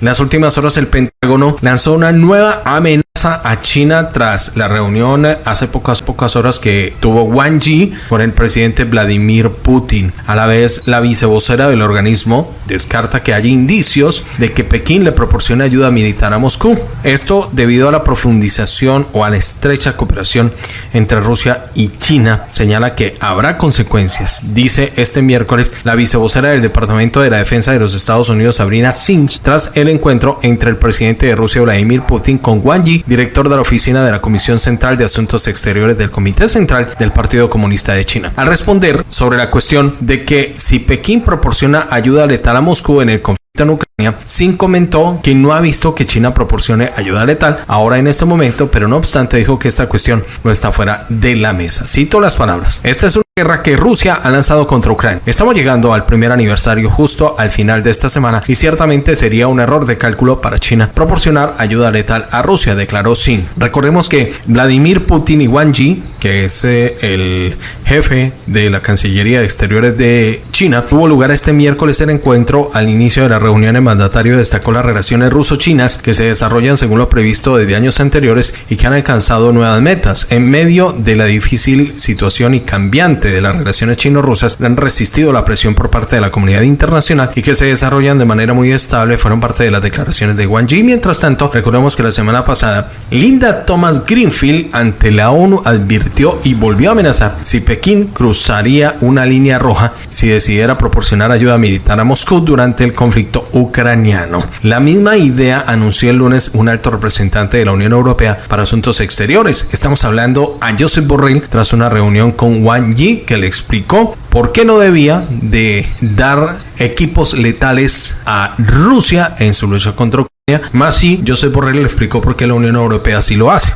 En las últimas horas el Pentágono lanzó una nueva amenaza a China tras la reunión hace pocas pocas horas que tuvo Wang Yi con el presidente Vladimir Putin. A la vez, la vicevocera del organismo descarta que haya indicios de que Pekín le proporcione ayuda militar a Moscú. Esto debido a la profundización o a la estrecha cooperación entre Rusia y China. Señala que habrá consecuencias. Dice este miércoles la vicevocera del Departamento de la Defensa de los Estados Unidos, Sabrina Singh, tras el encuentro entre el presidente de Rusia, Vladimir Putin, con Wang Yi director de la oficina de la Comisión Central de Asuntos Exteriores del Comité Central del Partido Comunista de China. Al responder sobre la cuestión de que si Pekín proporciona ayuda letal a Moscú en el conflicto en Ucrania, Sin comentó que no ha visto que China proporcione ayuda letal ahora en este momento, pero no obstante dijo que esta cuestión no está fuera de la mesa. Cito las palabras. Esta es una guerra que Rusia ha lanzado contra Ucrania. Estamos llegando al primer aniversario justo al final de esta semana y ciertamente sería un error de cálculo para China proporcionar ayuda letal a Rusia, declaró Sin. Recordemos que Vladimir Putin y Wang Yi, que es eh, el jefe de la Cancillería de Exteriores de China, tuvo lugar este miércoles el encuentro al inicio de la reunión el destacó las relaciones ruso-chinas que se desarrollan según lo previsto desde años anteriores y que han alcanzado nuevas metas. En medio de la difícil situación y cambiante de las relaciones chino-rusas, han resistido la presión por parte de la comunidad internacional y que se desarrollan de manera muy estable fueron parte de las declaraciones de Wang Yi. Mientras tanto, recordemos que la semana pasada, Linda Thomas Greenfield ante la ONU advirtió y volvió a amenazar si Pekín cruzaría una línea roja si decidiera proporcionar ayuda militar a Moscú durante el conflicto ucraniano. La misma idea anunció el lunes un alto representante de la Unión Europea para Asuntos Exteriores. Estamos hablando a Josep Borrell tras una reunión con Wang Yi que le explicó por qué no debía de dar equipos letales a Rusia en su lucha contra Ucrania. Más si Josep Borrell le explicó por qué la Unión Europea sí lo hace.